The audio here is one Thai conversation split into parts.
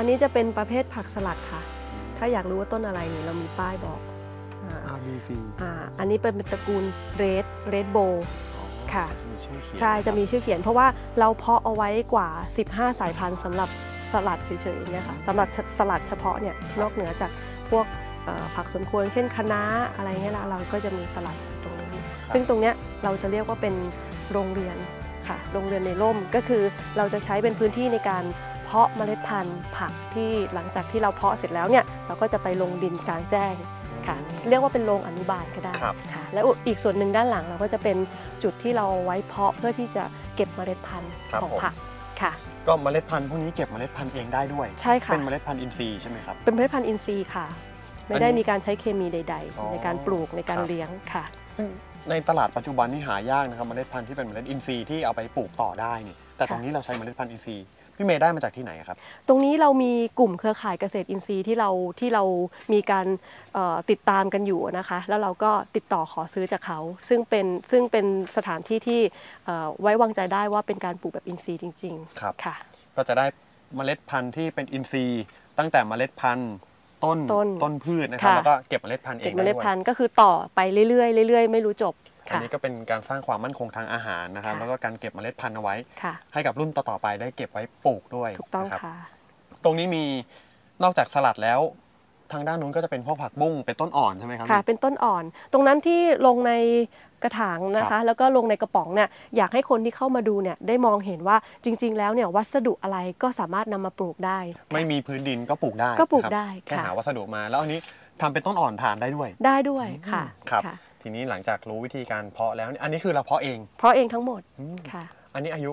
อันนี้จะเป็นประเภทผักสลัดค่ะ ถ้าอยากรู้ว่าต้นอะไรนี่เรามีป้ายบอกอ่าอาบีฟีอ่าอันนี้เป็นตระกูลเรดเรดโบค่ะจะมีชื่อเขียนใช่จะมีชื่อเขียน เพราะว่าเราเพาะเอาไว้กว่า 15 สายพันธุ์สำหรับสลัดเฉยๆเนี่ยค่ะสำหรับสลัดเฉพาะเนี่ยนอกเหนือจากพวกเอ่อผักสวนครัวเช่นคะน้าอะไรเงี้ยละเราก็จะมีสลัดตรงนี้ซึ่งตรงเนี้ยเราจะเรียกว่าเป็นโรงเรียนค่ะโรงเรียนในร่มก็คือเราจะใช้เป็นพื้นที่ในการ เพาะเมล็ดพันธุ์ผักที่หลังจากที่เราเพาะเสร็จแล้วเนี่ยเราก็จะไปลงดินกลางแจ้งค่ะเรียกว่าเป็นโรงอนุบาลก็ได้ครับค่ะแล้วอีกส่วนหนึ่งด้านหลังเราก็จะเป็นจุดที่เราเอาไว้เพาะเพื่อที่จะเก็บเมล็ดพันธุ์ครับของผมผักค่ะก็เมล็ดพันธุ์พวกนี้เก็บเมล็ดพันธุ์เองได้ด้วยใช่ค่ะเป็นเมล็ดพันธุ์อินทรีย์ใช่ไหมครับเป็นเมล็ดพันธุ์อินทรีย์ค่ะ ไม่ได้มีการใช้เคมีใดอ๋อๆในการปลูกในการครับเลี้ยงค่ะซึ่งในตลาดปัจจุบันนี่หายากนะครับเมล็ดพันธุ์ที่เป็นเมล็ดอินทรีย์ที่เอาไปปลูกต่อได้นี่แต่ตรงนี้เราใช้เมล็ดพันธุ์อินทรีย์ พี่เมย์ได้มาจากที่ไหนครับ ตรงนี้เรามีกลุ่มเครือข่ายเกษตรอินทรีย์ที่เราที่เรามีการเอ่อติดตามกันอยู่นะคะ แล้วเราก็ติดต่อขอซื้อจากเขา ซึ่งเป็นซึ่งเป็นสถานที่ที่เอ่อไว้วางใจได้ว่าเป็นการปลูกแบบอินทรีย์จริงครับๆค่ะ ก็จะได้เมล็ดพันธุ์ที่เป็นอินทรีย์ ตั้งแต่เมล็ดพันธุ์ต้นต้นต้นพืชนะครับค่ะแล้วก็เก็บเมล็ดพันธุ์เอเก็บงเมได้ล็ดด้วยพันธุ์ก็คือต่อไปเรื่อยๆเรื่อยๆ ไม่รู้จบ อันค่ะนี้ก็เป็นการสร้างความมั่นคงทางอาหารนะครับค่ะแล้วก็การเก็บเมล็ดพันธุ์เอาไว้ค่ะให้กับรุ่นต่อๆไปได้เก็บไว้ปลูกด้วยถูกต้องนะครับค่ะตรงนี้มีนอกจากสลัดแล้วทางด้านนู้นก็จะเป็นพวกผักบุ้งเป็นต้นอ่อนใช่ไหมครับค่ะเป็นต้นอ่อน ตรงนั้นที่ลงในกระถางนะครัคะบแล้วก็ลงในกระป๋องเนี่ยอยากให้คนที่เข้ามาดูเนี่ยได้มองเห็นว่าจริง ๆ แล้วเนี่ยวัสดุอะไรก็สามารถนำมาปลูกได้ ไม่มีพื้นดินก็ปลูกได้ก็ปลูกนะครับได้แค่ค่ะหาวัสดุมาแล้วอันนี้ทำเป็นต้นอ่อนทานได้ด้วย ได้ด้วยค่ะครับค่ะ ทีนี้หลังจากรู้วิธีการเพาะแล้วเนี่ยอันนี้คือเราเพาะเองเพราะเองทั้งหมดอืมค่ะ อันนี้อายุ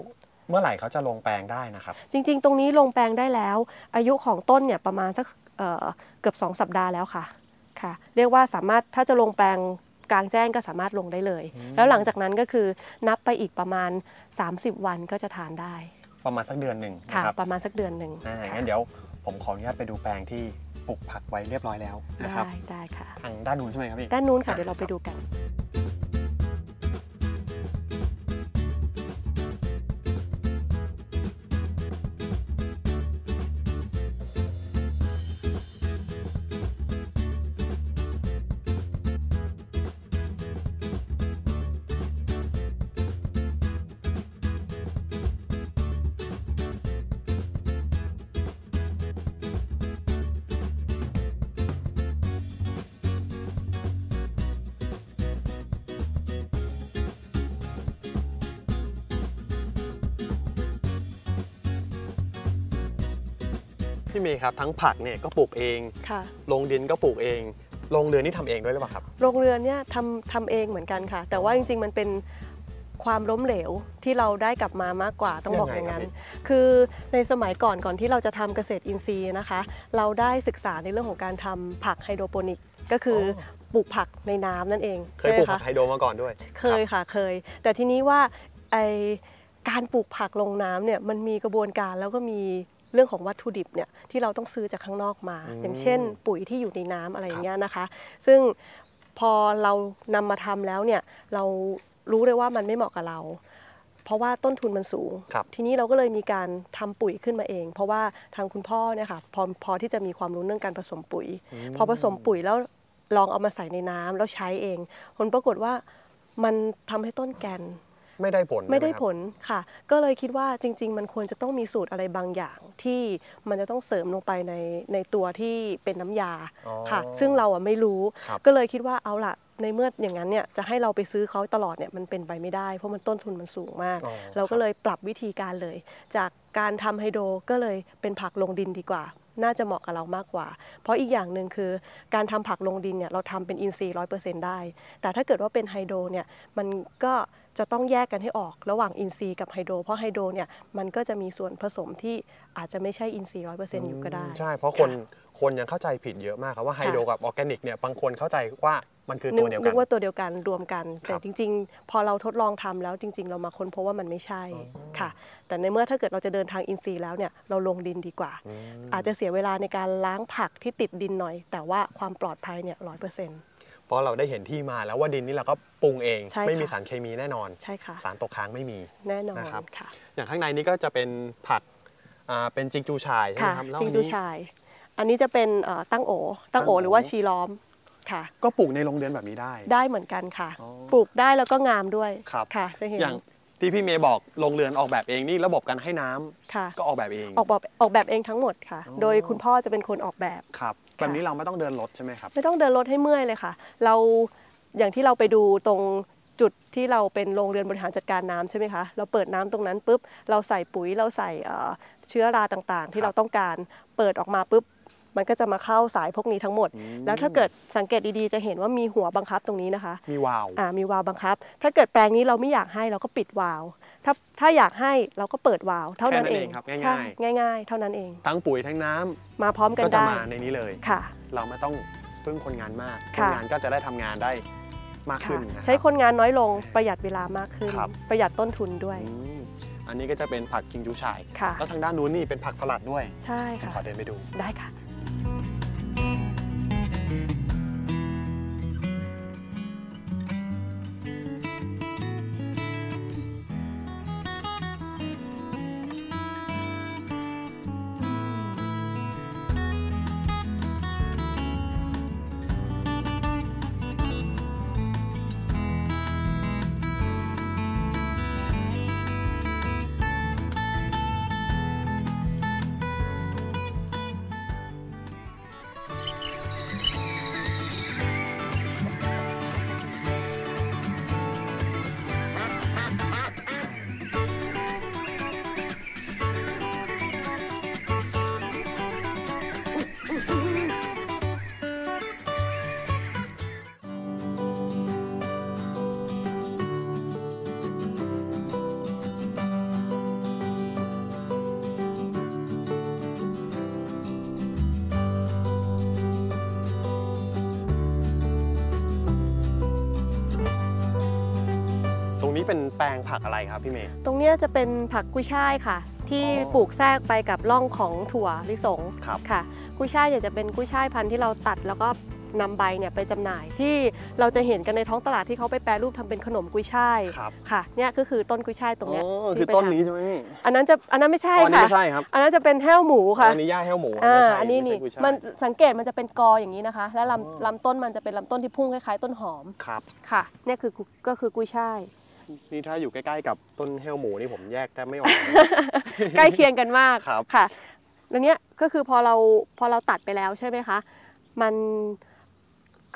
เมื่อไหร่เขาจะลงแปลงได้นะครับ จริงๆ ตรงนี้ลงแปลงได้แล้ว อายุของต้นเนี่ยประมาณสักเอ่อเกือบ 2 สัปดาห์แล้วค่ะค่ะ เรียกว่าสามารถถ้าจะลงแปลงกลางแจ้งก็สามารถลงได้เลย อืม แล้วหลังจากนั้นก็คือนับไปอีกประมาณ 30 วันก็จะทานได้ประมาณสักเดือนหนึ่งค่ะ นะครับประมาณสักเดือนหนึ่งอ่าค่ะงั้นเดี๋ยวผมขออนุญาตไปดูแปลงที่ ปลูกผักไว้เรียบร้อยแล้วนะครับได้ได้ค่ะ ทางด้านนู้นใช่ไหมครับพี่ ด้านนู้นค่ะเดี๋ยวเราไปดูกัน พี่เมย์ครับทั้งผักเนี่ยก็ปลูกเองค่ะลงดินก็ปลูกเองลงเรือนนี่ทำเองด้วยหรือเปล่าครับโรงเรือนเนี่ยทำทำเองเหมือนกันค่ะ แต่ว่าจริง ๆ มันเป็นความล้มเหลวที่เราได้กลับมามากกว่าต้องบอกอย่างนั้นยังไงครับคือในสมัยก่อนก่อนที่เราจะทำเกษตรอินทรีย์นะคะ เราได้ศึกษาในเรื่องของการทำผักไฮโดรโปนิกก็คืออปลูกผักในน้ำนั่นเองเคยปลูกใช่ไหมผักคะไฮโดรมาก่อนด้วย เคยค่ะเคย แต่ทีนี้ว่าไอการปลูกผักลงน้ำเนี่ยมันมีกระบวนการแล้วก็มี เรื่องของวัตถุดิบเนี่ยที่เราต้องซื้อจากข้างนอกมาอืมอย่างเช่น ปุ๋ยที่อยู่ในน้ำอะไรอย่างเงี้ยนะคะ ซึ่งพอเรานำมาทำแล้วเนี่ยเรารู้เลยว่ามันไม่เหมาะกับเรา เพราะว่าต้นทุนมันสูงครับทีนี้เราก็เลยมีการทำปุ๋ยขึ้นมาเอง เพราะว่าทางคุณพ่อเนี่ยค่ะพอพอที่จะมีความรู้เรื่องการผสมปุ๋ยมพอผสมปุ๋ยแล้วลองเอามาใส่ในน้ำแล้วใช้เอง ผลปรากฏว่ามันทำให้ต้นแกน ไม่ได้ผลไม่ได้ใช่หผครับลค่ะ ก็เลยคิดว่าจริง ๆ มันควรจะต้องมีสูตรอะไรบางอย่างที่มันจะต้องเสริมลงไปในในตัวที่เป็นน้ำยาอ๋อค่ะ ซึ่งเราอะไม่รู้ครับก็เลยคิดว่าเอาละในเมื่ออย่างนั้นเนี่ยจะให้เราไปซื้อเขาตลอดเนี่ยมันเป็นไปไม่ได้ เพราะมันต้นทุนมันสูงมากอ๋อเราก็เลยปรับวิธีการเลย จากการทำไฮโดรก็เลยเป็นผักลงดินดีกว่า น่าจะเหมาะกับเรามากกว่า เพราะอีกอย่างหนึ่งคือการทำผักลงดินเนี่ยเราทำเป็นอินทรีย์ร้อยเปอร์เซ็นต์ได้ แต่ถ้าเกิดว่าเป็นไฮโดรเนี่ยมันก็จะต้องแยกกันให้ออกระหว่างอินทรีย์กับไฮโดรเพราะไฮโดรเนี่ยมันก็จะมีส่วนผสมที่อาจจะไม่ใช่อินทรีย์ร้อยเปอร์เซ็นต์อยู่ก็ได้ ใช่ เพราะคน คนยังเข้าใจผิดเยอะมากครับว่าไฮโดรกับออร์แกนิกเนี่ยบางคนเข้าใจว่ามันคือตัวเดียวกัน นึกว่าตัวเดียวกันรวมกันคแต่จริง ๆ พอเราทดลองทำแล้วจริง ๆ เรามาค้นพบว่ามันไม่ใช่อ๋อค่ะ แต่ในเมื่อถ้าเกิดเราจะเดินทางอินทรีย์แล้วเนี่ยเราลงดินดีกว่าอืมอาจจะเสียเวลาในการล้างผักที่ติดดินหน่อย แต่ว่าความปลอดภัยเนี่ยร้อยเปอร์เซ็นต์เพราะเราได้เห็นที่มาแล้วว่าดินนี่เราก็ปรุงเองใช่ไม่มีค่ะสารเคมีแน่นอนใช่ค่ะสารตกค้างไม่มีแน่นอนนะครับค่ะอย่างข้างในนี้ก็จะเป็นผักอ่าเป็นจิงจูชายใช่ไหมค่ะครับแล้วจิงอันจูนี้ชาย อันนี้จะเป็นเอ่อตั้งโอ ตั้งโอตั้งโอ หรือว่าชีล้อมค่ะ ก็ปลูกในโรงเรือนแบบนี้ได้ ได้เหมือนกันค่ะ อ๋อปลูกได้แล้วก็งามด้วยครับ ค่ะจะเห็นอย่างที่พี่เมย์บอกโรงเรือนออกแบบเองนี่ระบบการให้น้ำค่ะ ก็ออกแบบเอง ออกแบบออกแบบเองทั้งหมดค่ะ อ๋อ โดยคุณพ่อจะเป็นคนออกแบบ ครับแบบนี้เราไม่ต้องเดินรถใช่ไหมครับ ไม่ต้องเดินรถให้เมื่อยเลยค่ะ เราอย่างที่เราไปดูตรงจุดที่เราเป็นโรงเรือนบริหารจัดการน้ำใช่ไหมคะ เราเปิดน้ำตรงนั้นปุ๊บ เราใส่ปุ๋ยเราใส่เอ่อเชื้อราต่างๆคที่รับเราต้องการ เปิดออกมาปุ๊บ มันก็จะมาเข้าสายพวกนี้ทั้งหมดอืมแล้วถ้าเกิดสังเกตดีๆ จะเห็นว่ามีหัวบังคับตรงนี้นะคะ มีวาล์วอ่ามีวาล์วบังคับ ถ้าเกิดแปลงนี้เราไม่อยากให้เราก็ปิดวาล์วถ้าถ้าอยากให้เราก็เปิดวาล์วเท่านั้นแค่นั้นเอเองงครับง่ายๆใช่ง่าย ๆ เท่านั้นเอง ทั้งปุ๋ยทั้งน้ำมาพร้อมกันก็จะได้มาในนี้เลยค่ะ เราไม่ต้องพึ่งคนงานมากคนค่ะงานก็จะได้ทำงานได้มากขึ้นค่ะนะใช้รับคนงานน้อยลงประหยัดเวลามากขึ้นครับประหยัดต้นทุนด้วยอืมอันนี้ก็จะเป็นผักจิงจูชายค่ะแล้วทางด้านนู้นนี่เป็นผักสลัดด้วย ใช่ค่ะขอเดินไปดูได้ค่ะ แปลงผักอะไรครับพี่เมย์ ตรงเนี้ยจะเป็นผักกุ้ยช่ายค่ะ ที่อ๋อปลูกแทรกไปกับร่องของถั่วลิสงครับ ค่ะ กุ้ยช่ายเนี่ยจะเป็นกุ้ยช่ายพันธุ์ที่เราตัดแล้วก็นำใบเนี่ยไปจำหน่ายที่เราจะเห็นกันในท้องตลาดที่เขาไปแปรรูปทำเป็นขนมกุ้ยช่ายครับค่ะเนี่ยก็คือต้นกุ้ยช่ายตรงเนี้ย อ๋อที่คือไปต้นทำนี้ใช่ไหมพี่อันนั้นจะอันนั้นไม่ใช่อ๋ออันนี้ค่ะ ไม่ใช่ครับอันนั้นจะเป็นแห้วหมูค่ะ อันนี้ย่าแห้วหมูอ่าไม่ใช่อันนี้ไม่นี่ใช่กุ้ยช่ายมันสังเกตมันจะเป็นกออย่างนี้นะคะ และอ๋อลำลำต้นมันจะเป็นลำต้นที่พุ่งคล้ายๆ ต้นหอม ครับ ค่ะ เนี่ยคือกุก็คือกุ้ยช่าย นี่ถ้าอยู่ใกล้ๆกับต้นแห้วหมูนี่ผมแยกแทบไม่ออก ใกล้เคียงกันมากครับ ค่ะแล้วเนี้ยก็คือพอเราพอเราตัดไปแล้วใช่ไหมคะ มัน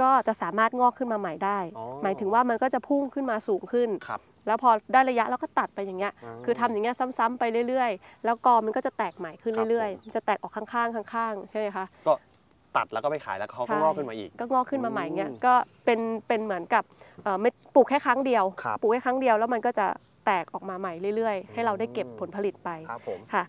ก็จะสามารถงอกขึ้นมาใหม่ได้ อ๋อ หมายถึงว่ามันก็จะพุ่งขึ้นมาสูงขึ้น ครับ แล้วพอได้ระยะเราก็ตัดไปอย่างเงี้ยอ๋อคือทำอย่างเงี้ยซ้ำๆไปเรื่อยๆ แล้วกอมันก็จะแตกใหม่ขึ้นครับเรื่อยผม ๆมันจะแตกออกข้างๆข้างๆ ใช่ไหมคะก็ตัดแล้วก็ไปขายแล้วเขาก็ใช่ งอกขึ้นมาอีก ก็งอกขึ้นมาใหม่เงี้ย อืม ก็เป็นเป็นเหมือนกับเอ่อ ไม่ปลูกแค่ครั้งเดียว ครับปลูกแค่ครั้งเดียวแล้วมันก็จะแตกออกมาใหม่เรื่อย ๆ ให้เราได้เก็บผลผลิตไปครับผม ค่ะ